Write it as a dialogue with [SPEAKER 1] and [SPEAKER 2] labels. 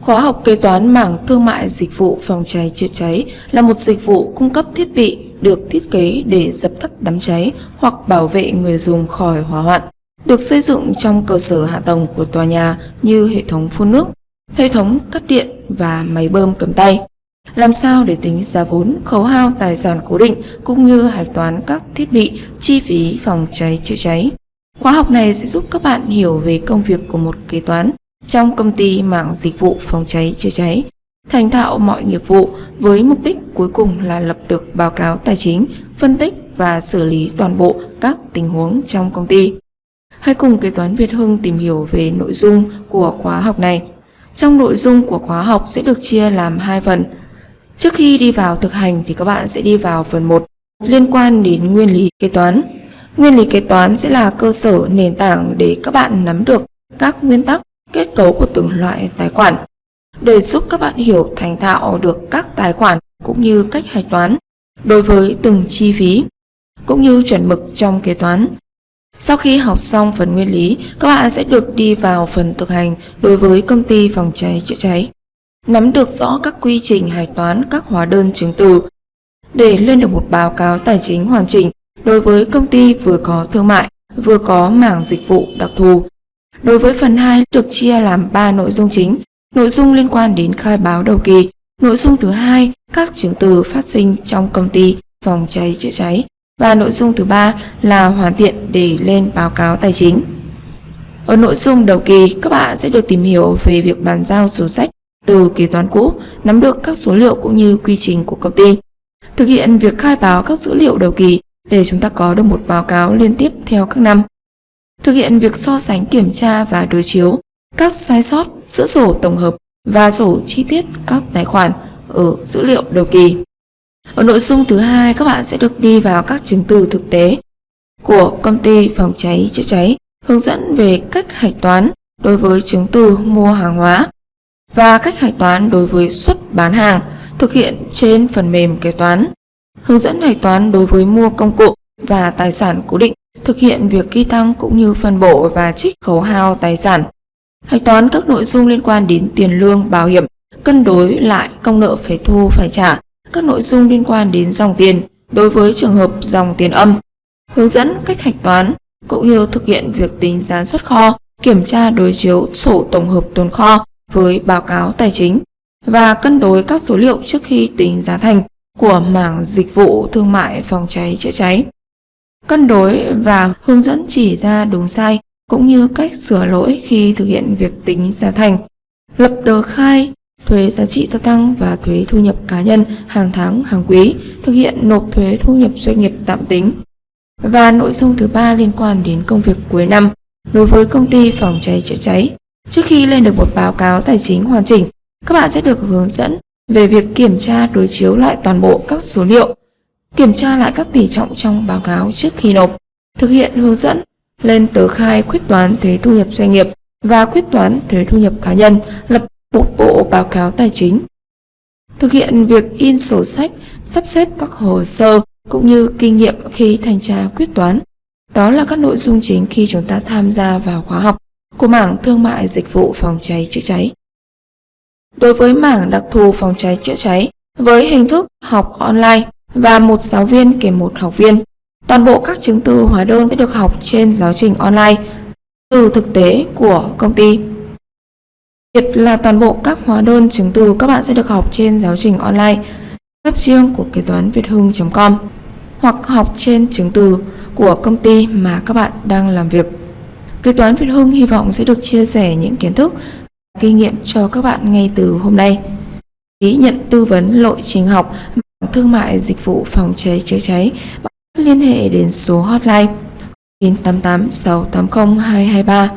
[SPEAKER 1] Khóa học kế toán mảng thương mại dịch vụ phòng cháy chữa cháy là một dịch vụ cung cấp thiết bị được thiết kế để dập tắt đám cháy hoặc bảo vệ người dùng khỏi hỏa hoạn. Được xây dựng trong cơ sở hạ tầng của tòa nhà như hệ thống phun nước, hệ thống cắt điện và máy bơm cầm tay. Làm sao để tính giá vốn, khấu hao tài sản cố định cũng như hạch toán các thiết bị, chi phí phòng cháy chữa cháy. Khóa học này sẽ giúp các bạn hiểu về công việc của một kế toán trong công ty mảng dịch vụ phòng cháy chữa cháy, thành thạo mọi nghiệp vụ với mục đích cuối cùng là lập được báo cáo tài chính, phân tích và xử lý toàn bộ các tình huống trong công ty. Hãy cùng kế toán Việt Hưng tìm hiểu về nội dung của khóa học này. Trong nội dung của khóa học sẽ được chia làm hai phần. Trước khi đi vào thực hành thì các bạn sẽ đi vào phần 1 liên quan đến nguyên lý kế toán. Nguyên lý kế toán sẽ là cơ sở nền tảng để các bạn nắm được các nguyên tắc kết cấu của từng loại tài khoản để giúp các bạn hiểu thành thạo được các tài khoản cũng như cách hạch toán đối với từng chi phí cũng như chuẩn mực trong kế toán. Sau khi học xong phần nguyên lý, các bạn sẽ được đi vào phần thực hành đối với công ty phòng cháy chữa cháy. Nắm được rõ các quy trình hạch toán các hóa đơn chứng từ để lên được một báo cáo tài chính hoàn chỉnh đối với công ty vừa có thương mại, vừa có mảng dịch vụ đặc thù Đối với phần 2 được chia làm 3 nội dung chính. Nội dung liên quan đến khai báo đầu kỳ. Nội dung thứ hai, các chứng từ phát sinh trong công ty phòng cháy chữa cháy. Và nội dung thứ ba là hoàn thiện để lên báo cáo tài chính. Ở nội dung đầu kỳ, các bạn sẽ được tìm hiểu về việc bàn giao sổ sách từ kế toán cũ, nắm được các số liệu cũng như quy trình của công ty. Thực hiện việc khai báo các dữ liệu đầu kỳ để chúng ta có được một báo cáo liên tiếp theo các năm thực hiện việc so sánh kiểm tra và đối chiếu các sai sót giữa sổ tổng hợp và sổ chi tiết các tài khoản ở dữ liệu đầu kỳ. Ở nội dung thứ hai, các bạn sẽ được đi vào các chứng từ thực tế của công ty phòng cháy chữa cháy, hướng dẫn về cách hạch toán đối với chứng từ mua hàng hóa và cách hạch toán đối với xuất bán hàng thực hiện trên phần mềm kế toán, hướng dẫn hạch toán đối với mua công cụ và tài sản cố định thực hiện việc ghi tăng cũng như phân bổ và trích khấu hao tài sản. Hạch toán các nội dung liên quan đến tiền lương, bảo hiểm, cân đối lại công nợ phải thu phải trả, các nội dung liên quan đến dòng tiền đối với trường hợp dòng tiền âm, hướng dẫn cách hạch toán cũng như thực hiện việc tính giá xuất kho, kiểm tra đối chiếu sổ tổng hợp tồn kho với báo cáo tài chính và cân đối các số liệu trước khi tính giá thành của mảng dịch vụ thương mại phòng cháy chữa cháy cân đối và hướng dẫn chỉ ra đúng sai cũng như cách sửa lỗi khi thực hiện việc tính giá thành, lập tờ khai, thuế giá trị gia tăng và thuế thu nhập cá nhân hàng tháng, hàng quý, thực hiện nộp thuế thu nhập doanh nghiệp tạm tính. Và nội dung thứ ba liên quan đến công việc cuối năm đối với công ty phòng cháy chữa cháy. Trước khi lên được một báo cáo tài chính hoàn chỉnh, các bạn sẽ được hướng dẫn về việc kiểm tra đối chiếu lại toàn bộ các số liệu kiểm tra lại các tỷ trọng trong báo cáo trước khi nộp, thực hiện hướng dẫn lên tờ khai quyết toán thuế thu nhập doanh nghiệp và quyết toán thuế thu nhập cá nhân, lập một bộ báo cáo tài chính. Thực hiện việc in sổ sách, sắp xếp các hồ sơ cũng như kinh nghiệm khi thanh tra quyết toán. Đó là các nội dung chính khi chúng ta tham gia vào khóa học của mảng thương mại dịch vụ phòng cháy chữa cháy. Đối với mảng đặc thù phòng cháy chữa cháy, với hình thức học online, và một giáo viên kèm một học viên. Toàn bộ các chứng từ hóa đơn sẽ được học trên giáo trình online, từ thực tế của công ty. Thiệt là toàn bộ các hóa đơn chứng từ các bạn sẽ được học trên giáo trình online, web riêng của kế toán việt hưng.com hoặc học trên chứng từ của công ty mà các bạn đang làm việc. Kế toán Việt Hưng hy vọng sẽ được chia sẻ những kiến thức kinh nghiệm cho các bạn ngay từ hôm nay. Ý nhận tư vấn lộ trình học thương mại dịch vụ phòng cháy chữa cháy. Bạn liên hệ đến số hotline 988 680 223